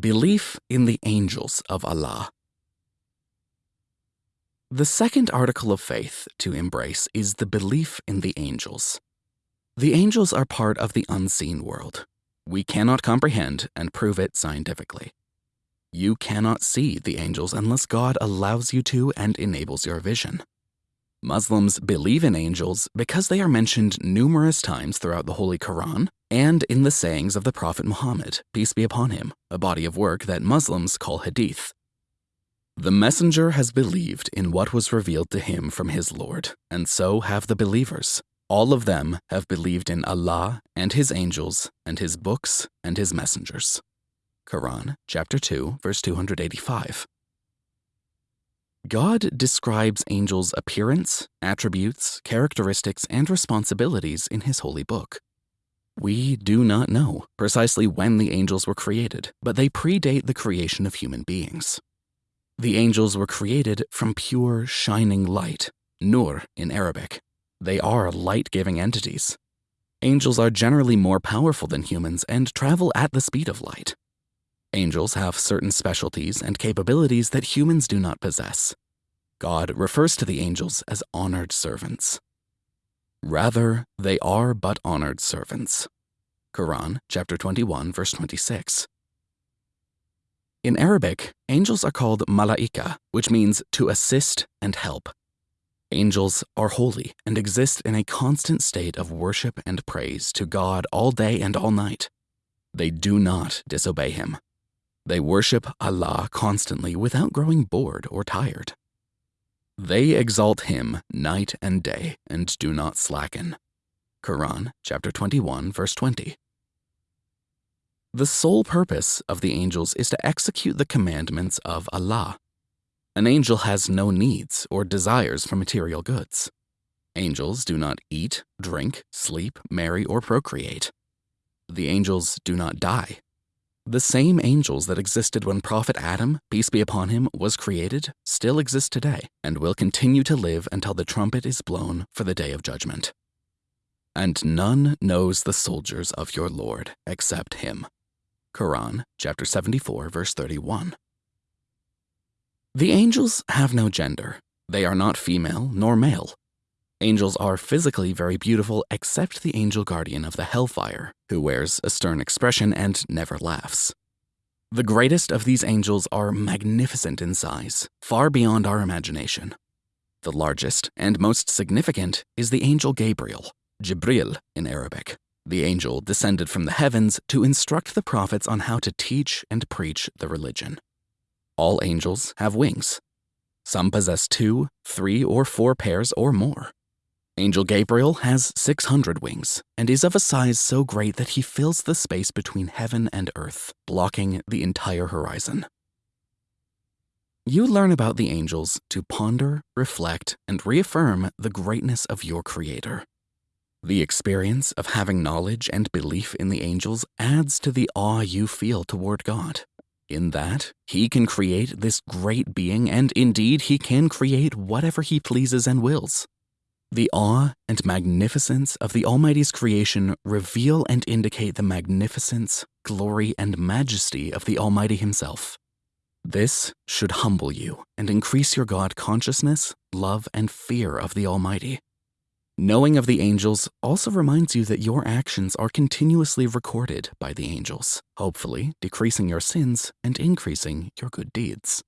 Belief in the Angels of Allah. The second article of faith to embrace is the belief in the angels. The angels are part of the unseen world. We cannot comprehend and prove it scientifically. You cannot see the angels unless God allows you to and enables your vision. Muslims believe in angels because they are mentioned numerous times throughout the Holy Quran and in the sayings of the Prophet Muhammad, peace be upon him, a body of work that Muslims call hadith. The messenger has believed in what was revealed to him from his Lord, and so have the believers. All of them have believed in Allah and his angels and his books and his messengers. Quran chapter 2 verse 285. God describes angels' appearance, attributes, characteristics, and responsibilities in his holy book. We do not know precisely when the angels were created, but they predate the creation of human beings. The angels were created from pure, shining light, nur in Arabic. They are light giving entities. Angels are generally more powerful than humans and travel at the speed of light. Angels have certain specialties and capabilities that humans do not possess. God refers to the angels as honored servants. Rather, they are but honored servants. Quran chapter 21 verse 26. In Arabic, angels are called malaika, which means to assist and help. Angels are holy and exist in a constant state of worship and praise to God all day and all night. They do not disobey him. They worship Allah constantly without growing bored or tired. They exalt him night and day and do not slacken. Quran chapter 21 verse 20. The sole purpose of the angels is to execute the commandments of Allah. An angel has no needs or desires for material goods. Angels do not eat, drink, sleep, marry, or procreate. The angels do not die. The same angels that existed when Prophet Adam, peace be upon him, was created still exist today and will continue to live until the trumpet is blown for the day of judgment. And none knows the soldiers of your Lord except him. Quran chapter 74 verse 31. The angels have no gender. They are not female nor male. Angels are physically very beautiful except the angel guardian of the hellfire, who wears a stern expression and never laughs. The greatest of these angels are magnificent in size, far beyond our imagination. The largest and most significant is the angel Gabriel, Jibril in Arabic. The angel descended from the heavens to instruct the prophets on how to teach and preach the religion. All angels have wings. Some possess two, three, or four pairs or more. Angel Gabriel has 600 wings and is of a size so great that he fills the space between heaven and earth, blocking the entire horizon. You learn about the angels to ponder, reflect, and reaffirm the greatness of your Creator. The experience of having knowledge and belief in the angels adds to the awe you feel toward God. In that, He can create this great being, and indeed, He can create whatever He pleases and wills. The awe and magnificence of the Almighty's creation reveal and indicate the magnificence, glory, and majesty of the Almighty Himself. This should humble you and increase your God consciousness, love, and fear of the Almighty. Knowing of the angels also reminds you that your actions are continuously recorded by the angels, hopefully decreasing your sins and increasing your good deeds.